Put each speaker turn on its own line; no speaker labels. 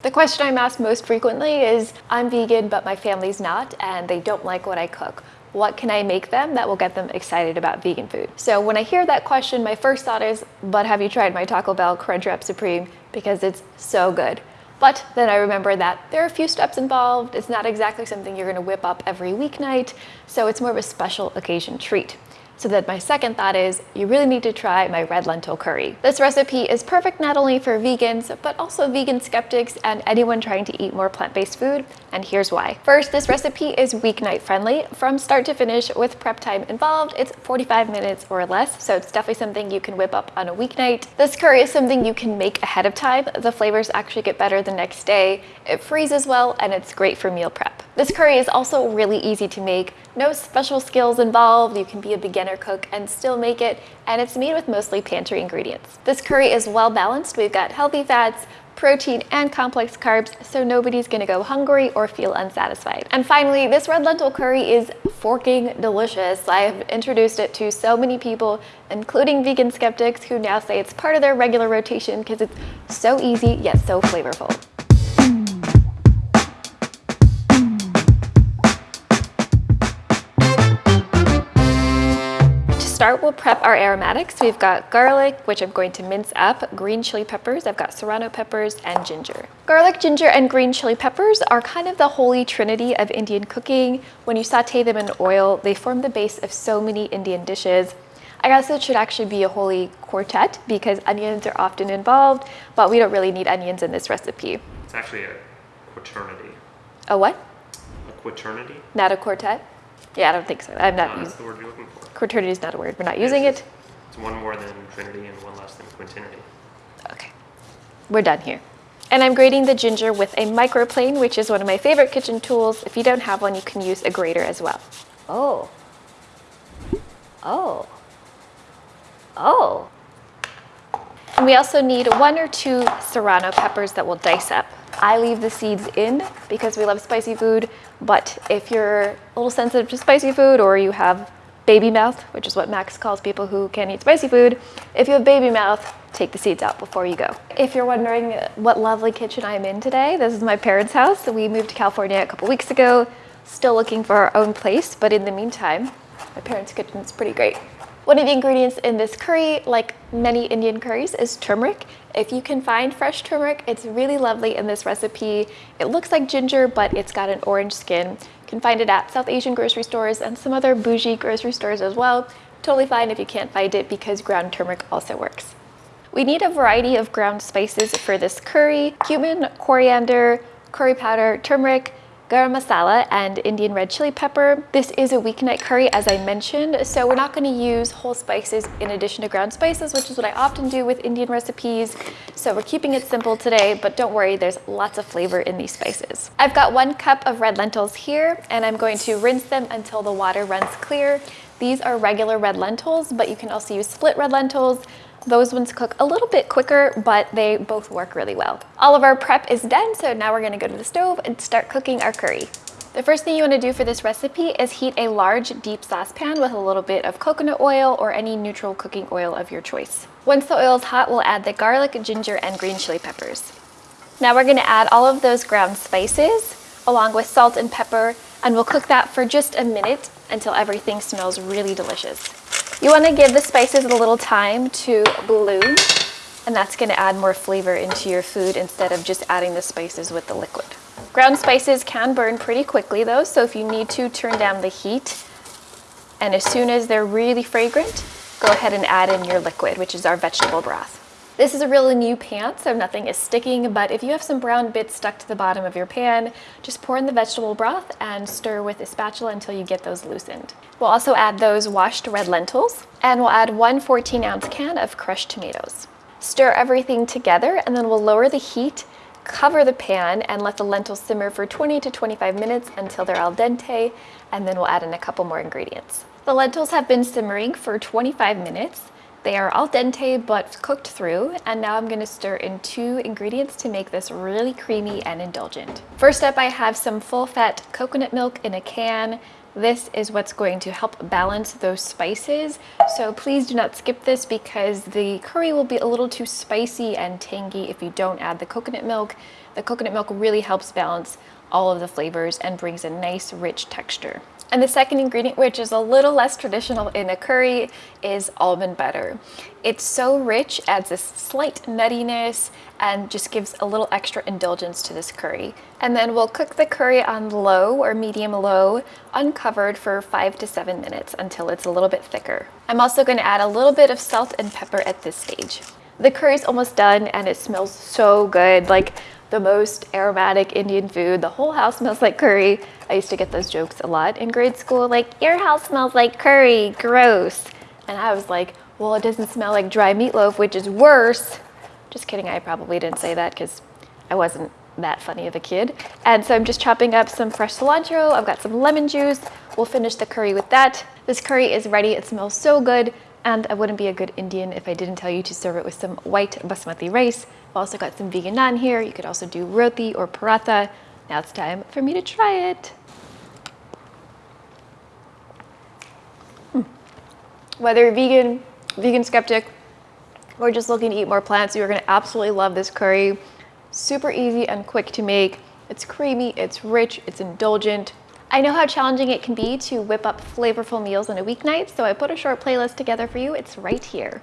The question I'm asked most frequently is, I'm vegan, but my family's not, and they don't like what I cook. What can I make them that will get them excited about vegan food? So when I hear that question, my first thought is, but have you tried my Taco Bell Crunchwrap Supreme? Because it's so good. But then I remember that there are a few steps involved. It's not exactly something you're gonna whip up every weeknight, so it's more of a special occasion treat. So then my second thought is you really need to try my red lentil curry. This recipe is perfect not only for vegans, but also vegan skeptics and anyone trying to eat more plant-based food, and here's why. First, this recipe is weeknight friendly. From start to finish with prep time involved, it's 45 minutes or less, so it's definitely something you can whip up on a weeknight. This curry is something you can make ahead of time. The flavors actually get better the next day. It freezes well, and it's great for meal prep. This curry is also really easy to make. No special skills involved. You can be a beginner cook and still make it, and it's made with mostly pantry ingredients. This curry is well balanced. We've got healthy fats, protein, and complex carbs, so nobody's gonna go hungry or feel unsatisfied. And finally, this red lentil curry is forking delicious. I've introduced it to so many people, including vegan skeptics who now say it's part of their regular rotation because it's so easy yet so flavorful. Start, we'll prep our aromatics. We've got garlic, which I'm going to mince up, green chili peppers, I've got serrano peppers, and ginger. Garlic, ginger, and green chili peppers are kind of the holy trinity of Indian cooking. When you saute them in oil, they form the base of so many Indian dishes. I guess it should actually be a holy quartet because onions are often involved, but we don't really need onions in this recipe.
It's actually a quaternity.
A what?
A quaternity?
Not a quartet? Yeah, I don't think so. I'm not
No, that's the word you're looking for.
Quaternity is not a word. We're not using
It's-
it.
It's one more than trinity and one less than quintinity.
Okay, we're done here. And I'm grating the ginger with a microplane, which is one of my favorite kitchen tools. If you don't have one, you can use a grater as well. Oh. Oh. Oh. And we also need one or two serrano peppers that we'll dice up. I leave the seeds in because we love spicy food, but if you're a little sensitive to spicy food or you have baby mouth, which is what Max calls people who can't eat spicy food, if you have baby mouth, take the seeds out before you go. If you're wondering what lovely kitchen I'm in today, this is my parents' house. We moved to California a couple weeks ago, still looking for our own place, but in the meantime, my parents' kitchen is pretty great. One of the ingredients in this curry, like many Indian curries, is turmeric. If you can find fresh turmeric, it's really lovely in this recipe. It looks like ginger, but it's got an orange skin. You can find it at South Asian grocery stores and some other bougie grocery stores as well. Totally fine if you can't find it because ground turmeric also works. We need a variety of ground spices for this curry, cumin, coriander, curry powder, turmeric, garam masala, and Indian red chili pepper. This is a weeknight curry, as I mentioned, so we're not gonna use whole spices in addition to ground spices, which is what I often do with Indian recipes. So we're keeping it simple today, but don't worry, there's lots of flavor in these spices. I've got one cup of red lentils here, and I'm going to rinse them until the water runs clear. These are regular red lentils, but you can also use split red lentils, those ones cook a little bit quicker, but they both work really well. All of our prep is done, so now we're gonna go to the stove and start cooking our curry. The first thing you wanna do for this recipe is heat a large deep saucepan with a little bit of coconut oil or any neutral cooking oil of your choice. Once the oil is hot, we'll add the garlic, ginger, and green chili peppers. Now we're gonna add all of those ground spices along with salt and pepper, and we'll cook that for just a minute until everything smells really delicious. You wanna give the spices a little time to bloom, and that's gonna add more flavor into your food instead of just adding the spices with the liquid. Ground spices can burn pretty quickly though, so if you need to, turn down the heat. And as soon as they're really fragrant, go ahead and add in your liquid, which is our vegetable broth. This is a really new pan, so nothing is sticking, but if you have some brown bits stuck to the bottom of your pan, just pour in the vegetable broth and stir with a spatula until you get those loosened. We'll also add those washed red lentils, and we'll add one 14 ounce can of crushed tomatoes. Stir everything together, and then we'll lower the heat, cover the pan, and let the lentils simmer for 20 to 25 minutes until they're al dente, and then we'll add in a couple more ingredients. The lentils have been simmering for 25 minutes, They are al dente but cooked through and now I'm going to stir in two ingredients to make this really creamy and indulgent. First up I have some full fat coconut milk in a can. This is what's going to help balance those spices. So please do not skip this because the curry will be a little too spicy and tangy if you don't add the coconut milk. The coconut milk really helps balance all of the flavors and brings a nice rich texture. And the second ingredient, which is a little less traditional in a curry, is almond butter. It's so rich, adds this slight nuttiness, and just gives a little extra indulgence to this curry. And then we'll cook the curry on low or medium low, uncovered for five to seven minutes until it's a little bit thicker. I'm also gonna add a little bit of salt and pepper at this stage. The curry's almost done and it smells so good. Like the most aromatic Indian food. The whole house smells like curry. I used to get those jokes a lot in grade school, like, your house smells like curry, gross. And I was like, well, it doesn't smell like dry meatloaf, which is worse. Just kidding, I probably didn't say that because I wasn't that funny of a kid. And so I'm just chopping up some fresh cilantro. I've got some lemon juice. We'll finish the curry with that. This curry is ready. It smells so good. And I wouldn't be a good Indian if I didn't tell you to serve it with some white basmati rice. I've also got some vegan naan here. You could also do roti or paratha. Now it's time for me to try it. Hmm. Whether you're vegan, vegan skeptic, or just looking to eat more plants, you're gonna absolutely love this curry. Super easy and quick to make. It's creamy, it's rich, it's indulgent. I know how challenging it can be to whip up flavorful meals on a weeknight, so I put a short playlist together for you. It's right here.